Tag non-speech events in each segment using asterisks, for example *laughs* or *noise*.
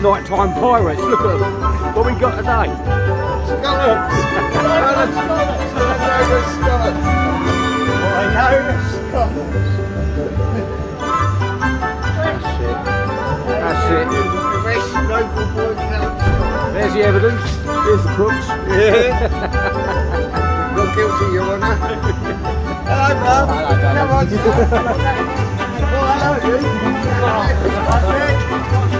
nighttime pirates. Look at them. What we got today? Scullets! Scullets! That's it. There's the evidence. There's the crooks. Yeah. Not guilty, Your Honour. Hello, Bob. Hello, *laughs* Hello,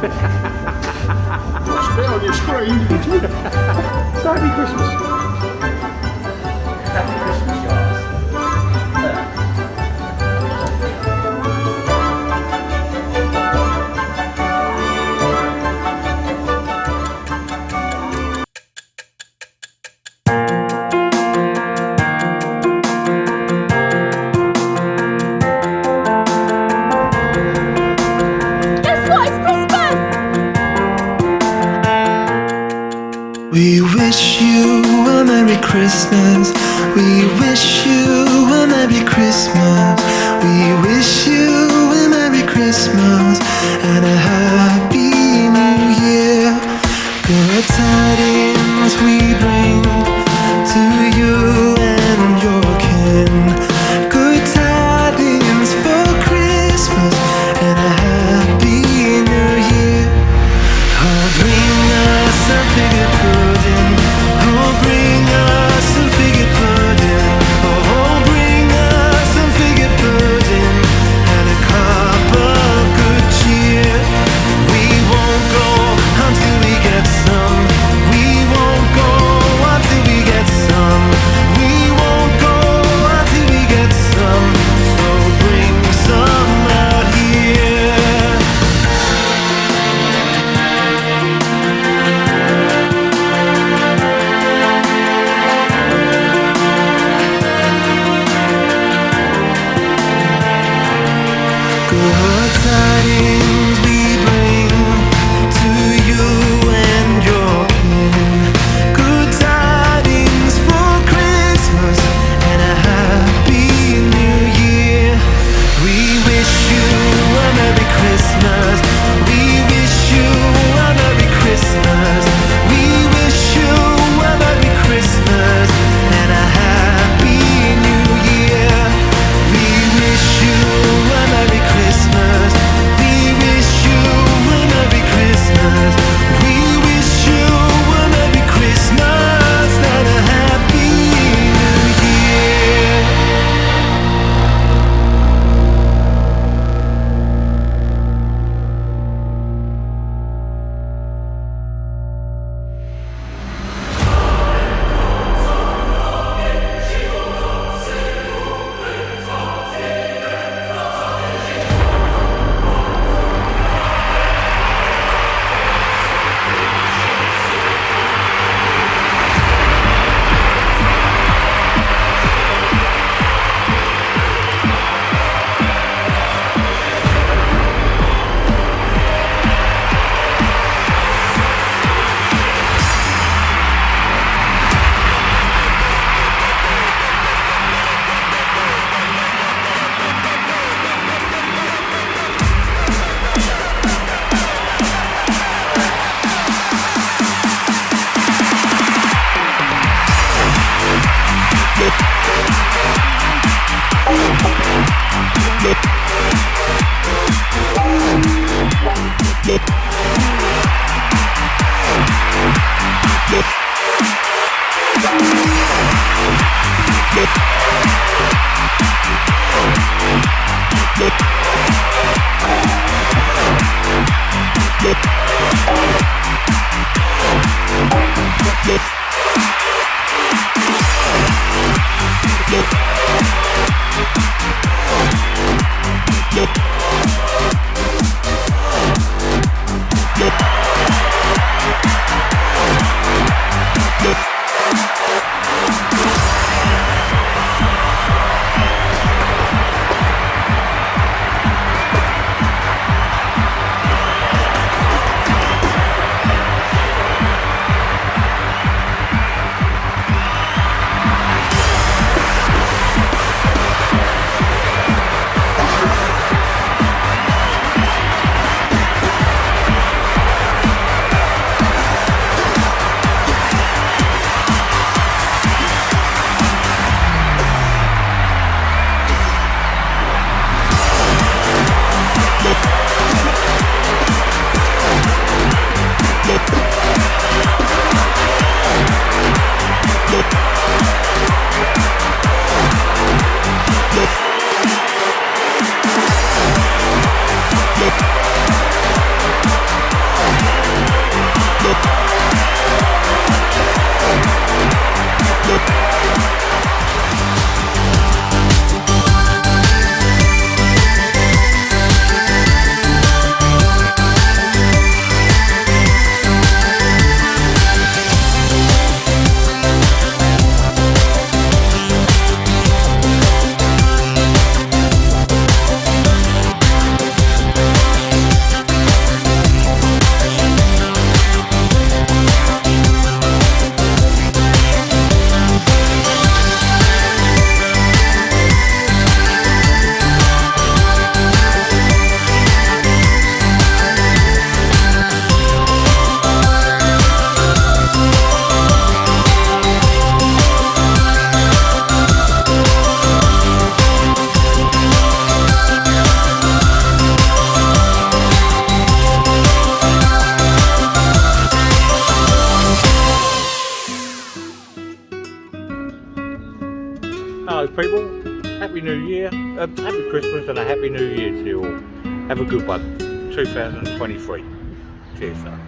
spit on your screen. Happy Christmas. Happy New Year, uh, Happy Christmas and a Happy New Year to you all. Have a good one, 2023. Cheers, sir.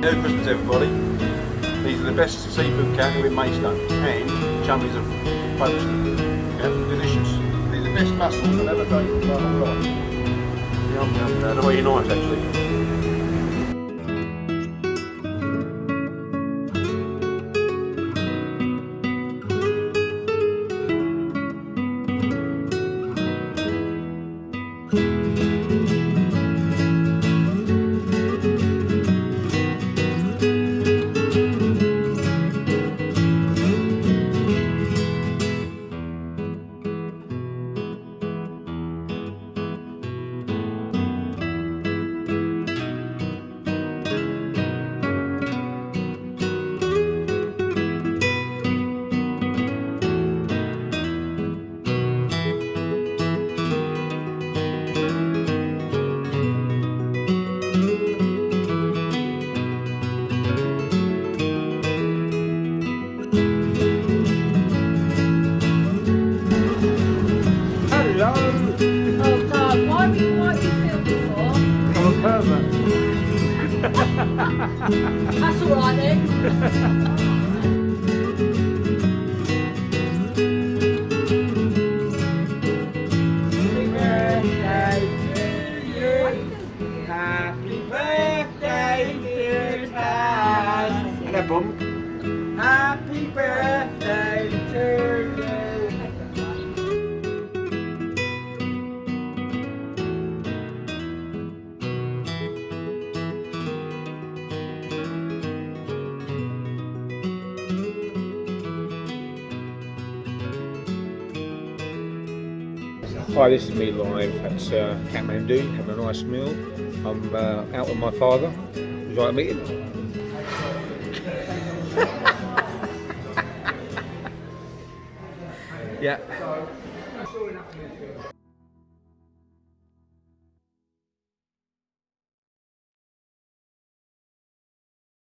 Merry Christmas, everybody. These are the best seafood counter in Maidstone, and chummies of Folkestone. Yeah, delicious. These are the best mussels I've ever taken in my whole life. Yum, yum, they're really nice, actually. That's *laughs* Hi, this is me live at uh, Kathmandu, having a nice meal. I'm uh, out with my father. Would you like to meet him? *laughs* yeah.